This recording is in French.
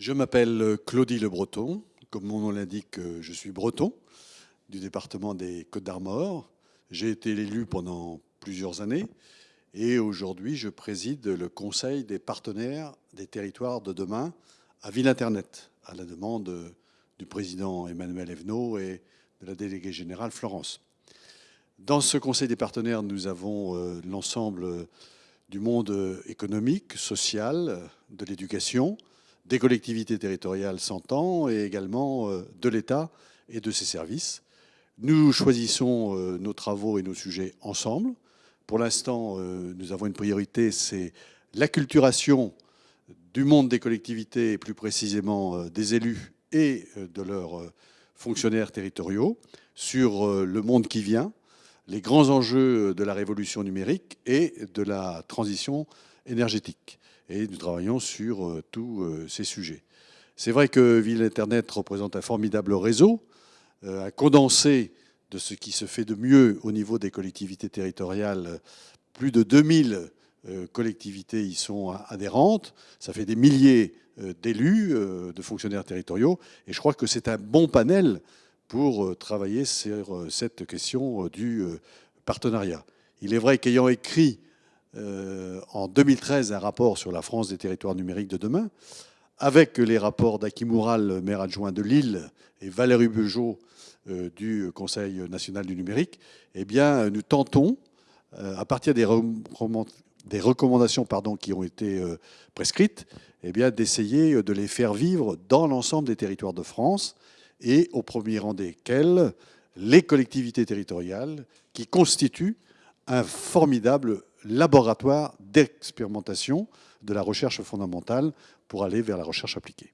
Je m'appelle Claudie Le Breton. Comme mon nom l'indique, je suis breton du département des Côtes d'Armor. J'ai été élu pendant plusieurs années et aujourd'hui je préside le Conseil des partenaires des territoires de demain à Ville Internet, à la demande du président Emmanuel Evenot et de la déléguée générale Florence. Dans ce Conseil des partenaires, nous avons euh, l'ensemble du monde économique, social, de l'éducation, des collectivités territoriales s'entend et également euh, de l'État et de ses services. Nous choisissons euh, nos travaux et nos sujets ensemble. Pour l'instant, euh, nous avons une priorité, c'est l'acculturation du monde des collectivités et plus précisément des élus et de leurs fonctionnaires territoriaux sur le monde qui vient, les grands enjeux de la révolution numérique et de la transition énergétique et nous travaillons sur euh, tous euh, ces sujets. C'est vrai que Ville Internet représente un formidable réseau, euh, un condensé de ce qui se fait de mieux au niveau des collectivités territoriales. Plus de 2000 collectivités y sont adhérentes. Ça fait des milliers d'élus, de fonctionnaires territoriaux. Et je crois que c'est un bon panel pour travailler sur cette question du partenariat. Il est vrai qu'ayant écrit euh, en 2013 un rapport sur la France des territoires numériques de demain, avec les rapports d'Akimoural, maire adjoint de Lille, et Valérie Beugeot euh, du Conseil national du numérique, eh bien, nous tentons, euh, à partir des, recommandations qui ont été prescrites, eh d'essayer de les faire vivre dans l'ensemble des territoires de France, et au premier rang desquels les collectivités territoriales, qui constituent un formidable laboratoire d'expérimentation de la recherche fondamentale pour aller vers la recherche appliquée.